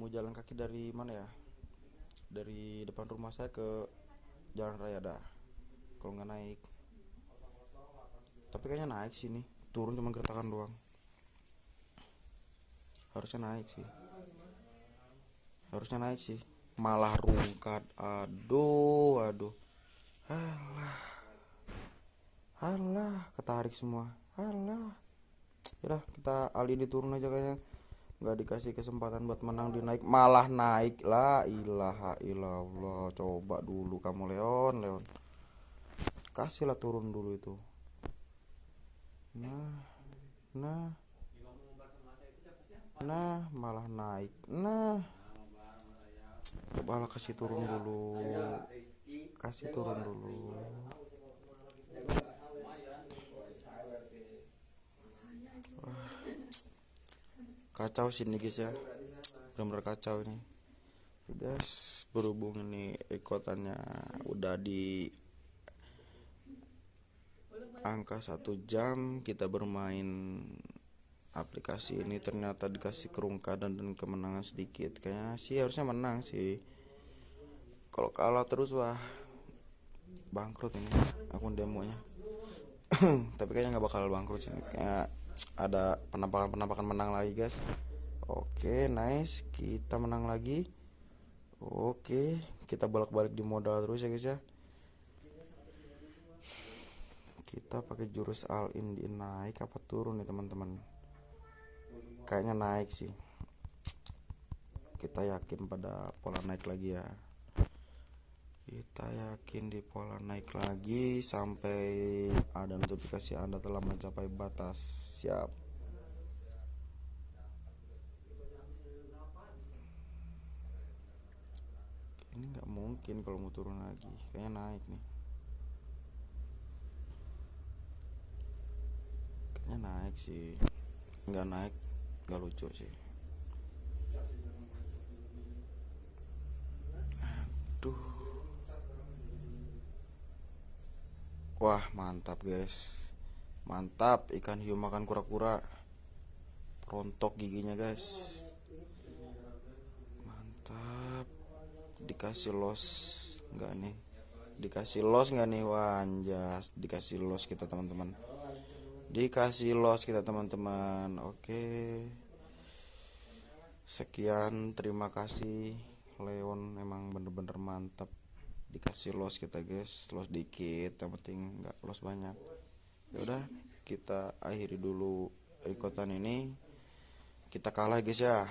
mau jalan kaki dari mana ya? Dari depan rumah saya ke jalan raya dah kalau nggak naik. Tapi kayaknya naik sih nih turun cuma gertakan doang. Harusnya naik sih. Harusnya naik sih. Malah rungkat. Aduh aduh. Alah. Alah ketarik semua. Alah. Yaudah kita Ali ini turun aja kayaknya nggak dikasih kesempatan buat menang di naik malah naik lah. Ilaha illallah coba dulu kamu Leon Leon. Kasihlah turun dulu itu. Nah nah. Nah malah naik. Nah. Cobalah kasih turun dulu. Kasih turun dulu kacau sih nih guys ya. Benar-benar kacau ini. Guys berhubung ini ikotannya udah di angka satu jam kita bermain aplikasi ini ternyata dikasih kerungkadan dan kemenangan sedikit. Kayaknya sih harusnya menang sih. Kalau kalah terus wah bangkrut ini akun demonya. Tapi kayaknya nggak bakal bangkrut sih. Kayak ada penampakan-penampakan menang lagi guys. Oke nice. Kita menang lagi. Oke kita bolak-balik di modal terus ya guys ya. Kita pakai jurus all in di naik apa turun nih teman-teman? Kayaknya naik sih. Kita yakin pada pola naik lagi ya kita yakin di pola naik lagi sampai ada notifikasi anda telah mencapai batas. Siap. Ini nggak mungkin kalau mau turun lagi. Kayaknya naik nih. Kayaknya naik sih. Nggak naik nggak lucu sih Wah mantap guys. Mantap ikan hiu makan kura-kura. Rontok giginya guys. Mantap. Dikasih los Enggak nih? Dikasih los nggak nih? Wanjas Dikasih los kita teman-teman. Dikasih los kita teman-teman. Oke. Sekian. Terima kasih Leon. Emang bener-bener mantap dikasih los kita guys. Los dikit yang penting nggak los banyak. Ya udah kita akhiri dulu rekotan ini. Kita kalah guys ya